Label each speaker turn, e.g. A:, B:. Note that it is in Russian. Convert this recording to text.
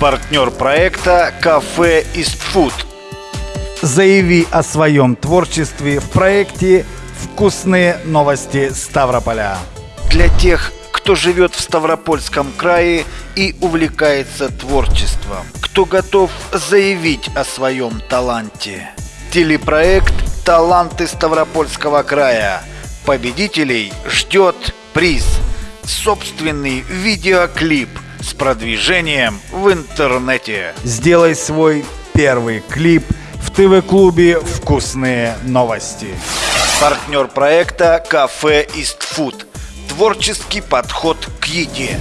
A: Партнер проекта «Кафе Истфуд».
B: Заяви о своем творчестве в проекте «Вкусные новости Ставрополя».
A: Для тех, кто живет в Ставропольском крае и увлекается творчеством, кто готов заявить о своем таланте. Телепроект «Таланты Ставропольского края». Победителей ждет приз – собственный видеоклип с продвижением в интернете.
B: Сделай свой первый клип в ТВ-клубе «Вкусные новости».
A: Партнер проекта «Кафе Истфуд». Творческий подход к еде.